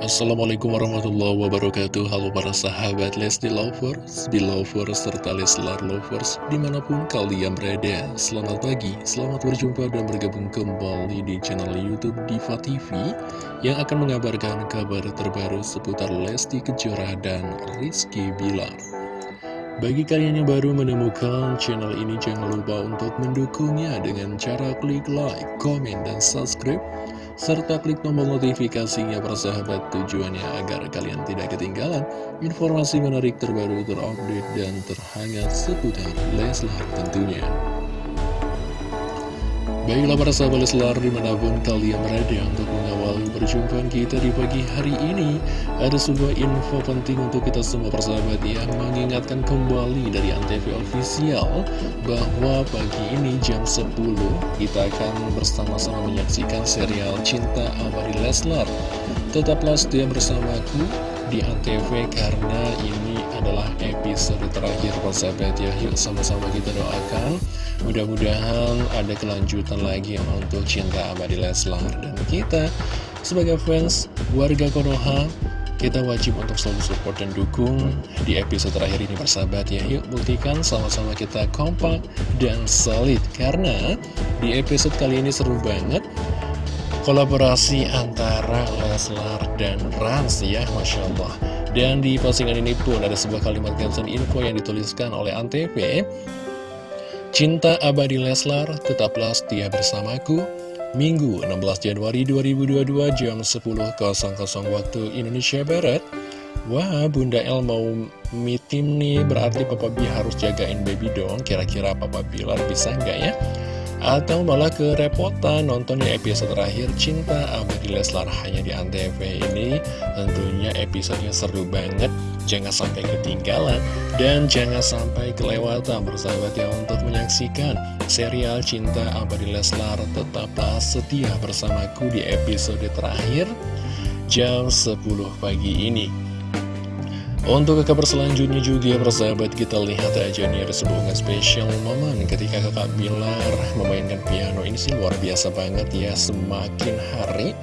Assalamualaikum warahmatullahi wabarakatuh. Halo para sahabat Lesti Lovers, Belovers, serta Leslar Lovers Di mana pun kalian berada. Selamat pagi, selamat berjumpa dan bergabung kembali di channel Youtube Diva TV Yang akan mengabarkan kabar terbaru seputar Lesti Kejora dan Rizky Bilar. Bagi kalian yang baru menemukan channel ini, jangan lupa untuk mendukungnya dengan cara klik like, komen, dan subscribe serta klik tombol notifikasinya persahabat tujuannya agar kalian tidak ketinggalan informasi menarik terbaru terupdate dan terhangat seputar Leslar tentunya. Baiklah para sahabat Leslar di mana pun kalian berada untuk mengawali perjumpaan kita di pagi hari ini Ada sebuah info penting untuk kita semua persahabat yang mengingatkan kembali dari Antv Official Bahwa pagi ini jam 10 kita akan bersama-sama menyaksikan serial Cinta Abadi Leslar. Tetaplah setia bersamaku di Antv karena ini adalah episode terakhir persahabat ya Yuk sama-sama kita doakan. Mudah-mudahan ada kelanjutan lagi untuk cinta abadi Leslar Dan kita sebagai fans warga Konoha Kita wajib untuk selalu support dan dukung di episode terakhir ini persahabat ya. Yuk buktikan sama-sama kita kompak dan solid Karena di episode kali ini seru banget Kolaborasi antara Leslar dan Rans ya Masya Allah dan di postingan ini pun ada sebuah kalimat caption info yang dituliskan oleh Antv. Cinta abadi Leslar, tetaplah setia bersamaku. Minggu 16 Januari 2022 jam 10.00 waktu Indonesia Barat. Wah, Bunda El mau meeting nih, berarti Papa B harus jagain baby dong. Kira-kira Papa Bilar bisa nggak ya? Atau malah kerepotan nonton di episode terakhir Cinta Abadi Leslar hanya di Antv ini. Tentunya episodenya seru banget. Jangan sampai ketinggalan. Dan jangan sampai kelewatan bersahabat ya Untuk menyaksikan serial Cinta Abadi Leslar. Tetaplah setia bersamaku di episode terakhir Jam 10 pagi ini untuk kabar selanjutnya juga persahabat kita lihat aja nih ada sebuah spesial momen ketika kakak Bilar memainkan piano ini sih luar biasa banget ya semakin hari.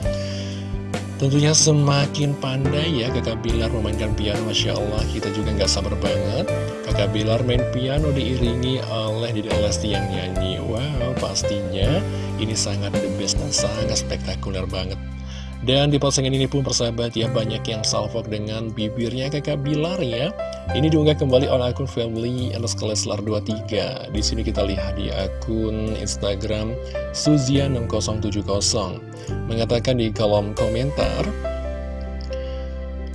Tentunya semakin pandai ya kakak Bilar memainkan piano Masya Allah kita juga nggak sabar banget. Kakak Bilar main piano diiringi oleh Dede Lesti yang nyanyi. Wow pastinya ini sangat the best dan sangat spektakuler banget dan di postingan ini pun persahabat ya banyak yang salvok dengan bibirnya kakak Bilar ya. Ini diunggah kembali oleh akun family underscore 23. Di sini kita lihat di akun Instagram Suzia6070 mengatakan di kolom komentar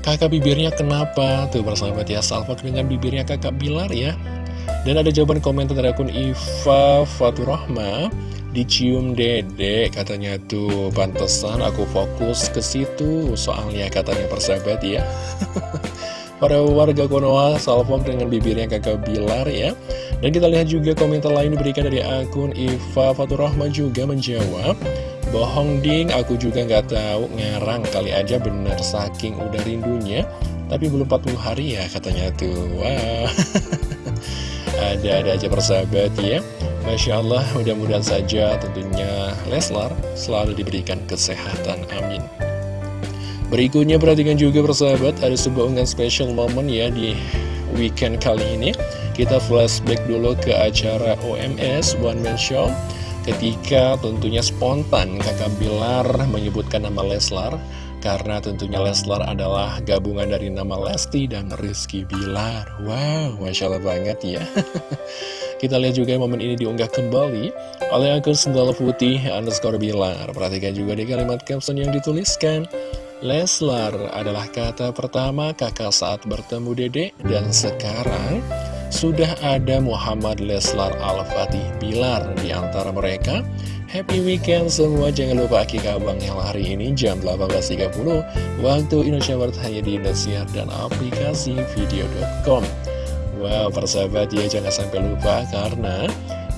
Kakak bibirnya kenapa? Tuh persahabat ya, salvok dengan bibirnya kakak Bilar ya. Dan ada jawaban komentar dari akun Iva Faturahma. Dicium dede katanya tuh. Pantesan aku fokus ke situ. Soalnya katanya persahabat ya. Para warga Konoha salvok dengan bibirnya kakak Bilar ya. Dan kita lihat juga komentar lain diberikan dari akun Iva Faturrahma juga menjawab Bohong ding, aku juga nggak tahu. Ngarang kali aja bener saking udah rindunya. Tapi belum 40 hari ya katanya tuh. Wah Ada-ada aja persahabat ya Masya Allah, mudah-mudahan saja tentunya Leslar selalu diberikan kesehatan, amin. Berikutnya perhatikan juga persahabat, ada sebuah unggahan special moment ya di weekend kali ini. Kita flashback dulu ke acara OMS One Man Show ketika tentunya spontan kakak Bilar menyebutkan nama Leslar karena tentunya Leslar adalah gabungan dari nama Lesti dan Rizky Bilar. Wow, Masya Allah banget ya. Kita lihat juga momen ini diunggah kembali oleh akun Sendal Putih underscore Bilar. Perhatikan juga di kalimat caption yang dituliskan. Leslar adalah kata pertama kakak saat bertemu Dede dan sekarang sudah ada Muhammad Leslar Al-Fatih Bilar di antara mereka. Happy weekend semua, jangan lupa akikah Bang yang hari ini jam 18.30 waktu Indonesia Barat hanya di Indosiar dan aplikasi video.com. Wow, persahabat ya jangan sampai lupa karena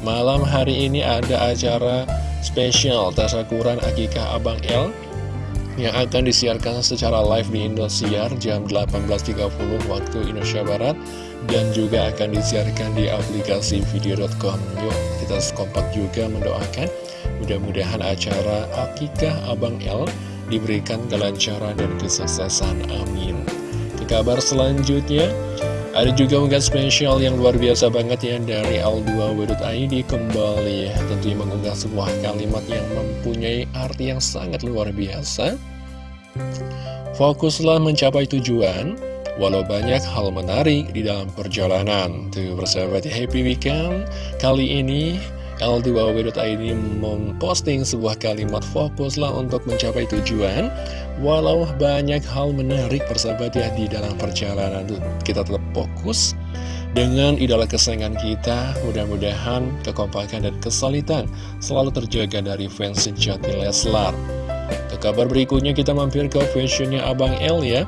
malam hari ini ada acara spesial Tasakuran Akikah Abang L yang akan disiarkan secara live di Indosiar jam 18.30 waktu Indonesia Barat dan juga akan disiarkan di aplikasi video.com yuk kita kompak juga mendoakan mudah-mudahan acara Akikah Abang L diberikan kelancaran dan kesuksesan. Amin. Ke kabar selanjutnya, ada juga unggahan spesial yang luar biasa banget ya dari Al2W.id kembali tentunya mengunggah sebuah kalimat yang mempunyai arti yang sangat luar biasa. Fokuslah mencapai tujuan, walau banyak hal menarik di dalam perjalanan. Tuh bersahabat happy weekend, kali ini L2W.id memposting sebuah kalimat fokuslah untuk mencapai tujuan Walau banyak hal menarik persahabat ya di dalam perjalanan. Kita tetap fokus dengan idola kesayangan kita Mudah-mudahan kekompakan dan kesulitan selalu terjaga dari fans sejati Leslar. Ke kabar berikutnya kita mampir ke fashionnya Abang L ya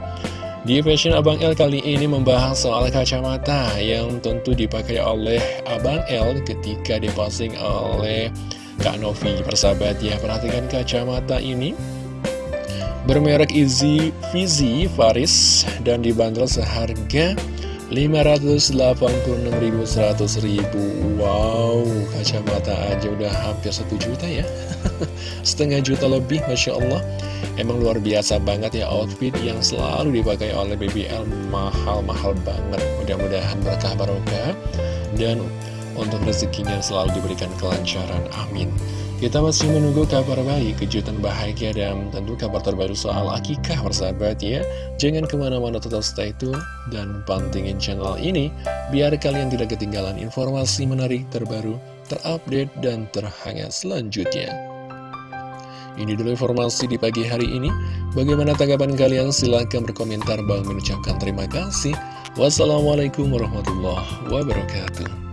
di Fashion Abang L kali ini membahas soal kacamata yang tentu dipakai oleh Abang L ketika diposting oleh Kak Novi. Persahabat ya, perhatikan kacamata ini. Bermerek Easy Fizi Faris dan dibanderol seharga 586.100 ribu Wow, kacamata aja udah hampir 1 juta ya Setengah juta lebih, Masya Allah. Emang luar biasa banget ya outfit yang selalu dipakai oleh BBL Mahal-mahal banget. Mudah-mudahan berkah barokah. Dan untuk rezekinya selalu diberikan kelancaran, amin. Kita masih menunggu kabar baik, kejutan bahagia, dan tentu kabar terbaru soal akikah persahabat ya. Jangan ke mana-mana tetap stay tune dan pantingin channel ini, biar kalian tidak ketinggalan informasi menarik terbaru, terupdate, dan terhangat selanjutnya. Ini dulu informasi di pagi hari ini. Bagaimana tanggapan kalian? Silahkan berkomentar. Bang mengucapkan terima kasih. Wassalamualaikum warahmatullahi wabarakatuh.